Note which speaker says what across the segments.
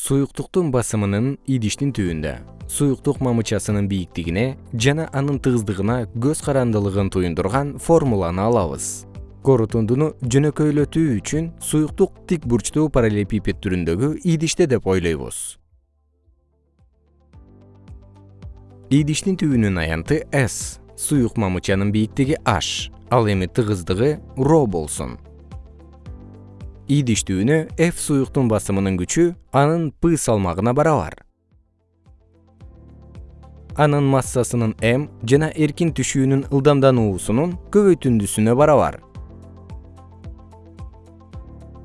Speaker 1: суюктуктун басымынын идиштин түбүндө суюктук мамычасынын бийиктигине жана анын тыгыздыгына көз карандылыгын туюндурган формуланы алабыз. Корутундуну жөнөкөйлөтүү үчүн суюктук тик бурчтуу параллелепипед түрүндөгү идиште деп ойлойбуз. Идиштин түбүнүн аянты с суюк мамычанын бийиктиги h. Ал эми тыгыздыгы ро болсун идиш түбүнө f суюктун басымынын күчү анын p салмагына барабар. Анын массасынын m жана эркин түшүүнүн ылдамдануусунун көбөйтүндүсүнө барабар.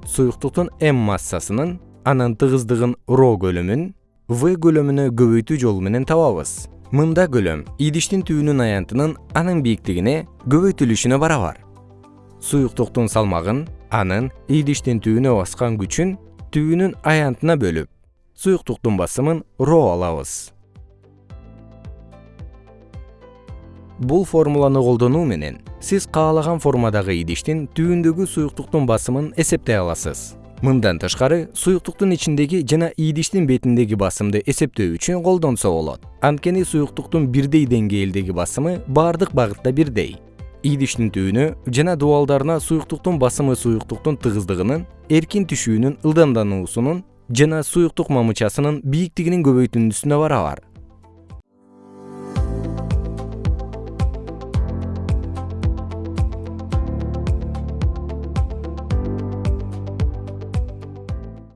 Speaker 1: Суюктуктун m массасынын анын тыгыздыгын ро көлөмүн v көлөмүнө көбөйтүү жолу менен табабыз. Мында көлөм идиштин түбүнүн аянтынын анын бийиктигине көбөйтүлүшүнө барабар. Суюктуктун салмагын анын идиштин түбүнө баскан күчүн түбүнүн аянтына бөлүп суюктуктун басымын ро алабыз. Бул формуланы колдонуу менен сиз каалаган формадагы идиштин түбүндөгү суюктуктун басымын эсептей аласыз. Мындан тышкары суюктуктун ичиндеги жана идиштин бетиндеги басымды эсептөө үчүн колдонсо болот. Анткени суюктуктун бирдей деңгээлдеги басымы баардык багытта бирдей идиштин түбүнө жана дубалдарына суюктуктун басымы суюктуктун тыгыздыгынын эркин түшүүнүн ылдамдануусунун жана суюктук мамычасынын бийиктигинин көбөйтүндүсүнө барабар